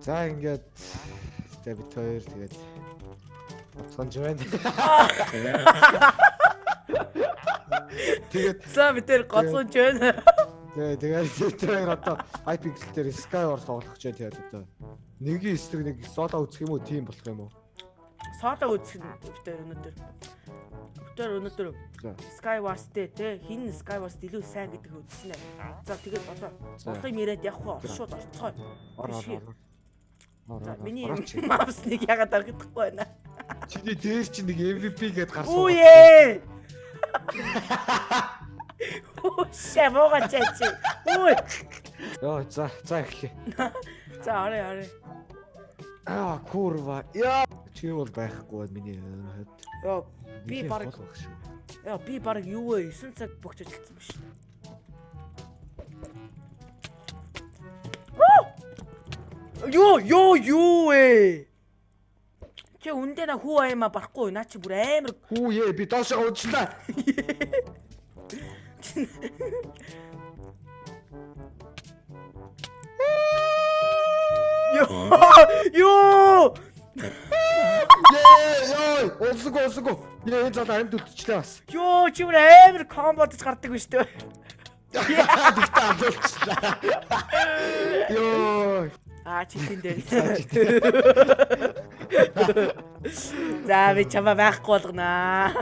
За ингээд тэгээ бид хоёр тэгээд боцгонж байна. Тэгээд За бид тэр гоцгонж байна. тэгээ тэгээд бид хоёр одоо Hypixel дээр Skywars тоглох гэж тэгээд одоо нэгийн эсрэг нэг соло үзэх юм уу, тийм болох юм уу? Сооло үзэх нь бид тэр өнөөдөр. Бид тэр өнөөдөр. Skywars дээр те хин Skywars илүү сайн гэдэг үзсэн ээ. За тэгээд одоо За. урдыг яриад явах уу? Шууд орцгоо. Ор миний орооч. мапсныг ягаад аргахдахгүй байна. Чиний дээр чинь нэг MVP гээд гарсан. Үе! Оо шавога чачи. Үе! Йоо, за, за эхлэе. За орой орой. Аа, курва. Яа. Чи бол байхгүй байна миний хувьд. Йоо би баг яа би баг юу вэ? 9 цаг богч ажилласан ба шүү. Юу юу юу вэ? Чи үндэ на хүү аймаа барахгүй наа чи бүр амар Хүү ээ, би. Юу юу Ээ, ёо, усг усг. Яа, энэ залуу амьд үлдчихлээ бас. юу чи бүр амар комбодж гардаг биш үү? Тэгтээ алдуулчихлаа. Ёо. Аа чи тэн дээр. За би чамаа байхгүй болгонаа.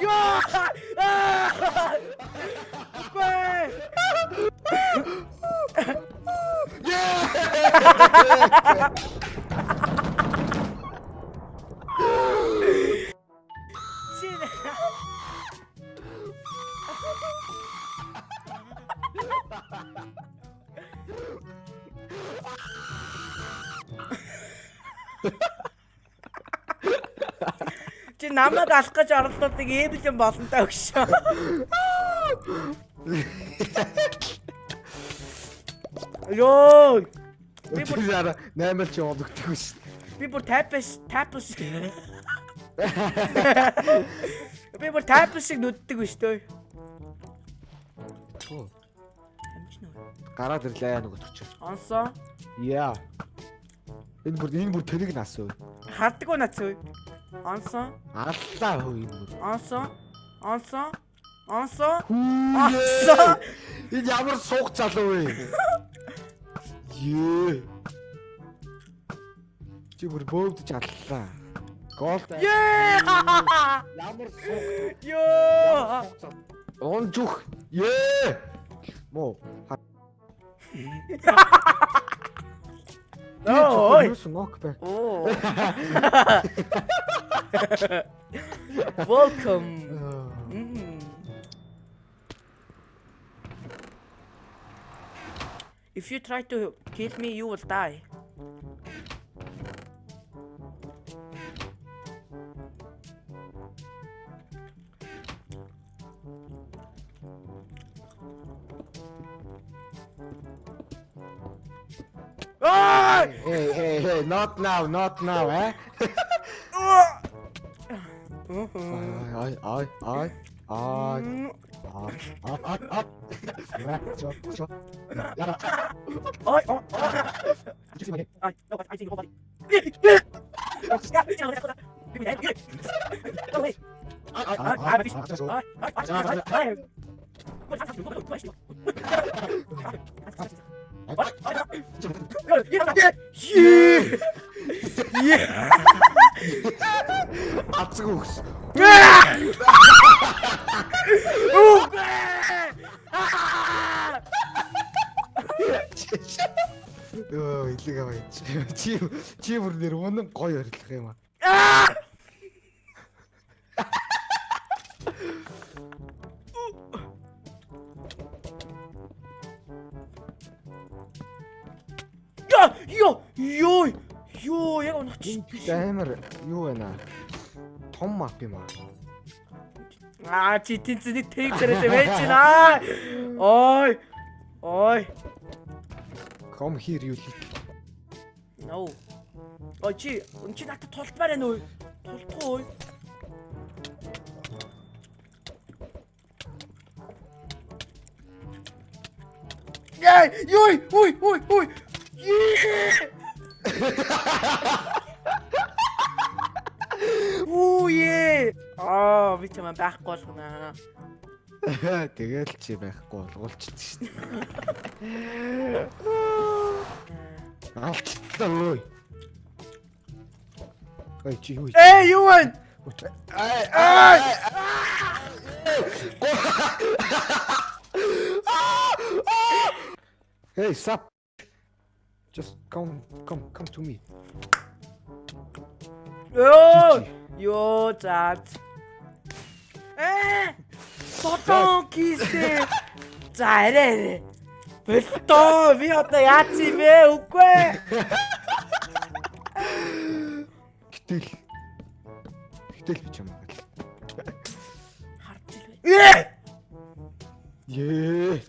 Ёо! Аа! Гүй! Чи намайг алах гэж оролдоодаг эвлэн болонтой өгшөө. Йоо! Би бүр яра 8 л чи олгддог шүү. би бүр тайпс тайпс Би бүр тайпс шиг нүддэг биш төө. Гараад ирлээ нөгөө төч. Онсоо. Яа. Энэ бүр энэ бүр тэрийг нас уу. Хардггүй нац үү? Онсоо. Аллаа хөө энэ бүр. Онсоо. Онсоо. Хүү. Онсоо. Энэ ямар суух залуу вэ? Ее. Чи бүр бөөдж аллаа. Гол. Ее! Ямар суух. Ёо! Онжух. Ее. Мо. No, oj! Niósł mokpę. Welcome! Mm. If you try to hit me, you will die. Ой! Hey, hey, hey, not now, not now, eh? Mhm. Ай, ай, ай, ай, Mm. ай, ай, ай, ай. Чо, Азг үхс. Өө, илэг аваа. Чи чи бүр нэр үнэн гоё орилох юм аа. Йоо, ёо. Ёо, яг унаач. Амар юу байна? Том мап юм аа. Аа, чи тэнцний тэг зэрэг байж байна. Ой. Ой. Come here you little. No. Ой чи, өн чи надад тултмаар байна уу? Тултгүй. Яй, ёй, ой, ой, ой. Чамаа байхгүй болгоно. Тэгэл чи байхгүй болгуулчихдаг шүү дээ. Алтлаа ой. Ой чи юу? Эй, юу вэ? Ай Ай! Hey, stop. Just come come come to me. Ёо, ёо, заад. Э! Сотон кисээ. За арай арай. Болтоо, би одоо яац юм бэ? Үгүй. Гэтэл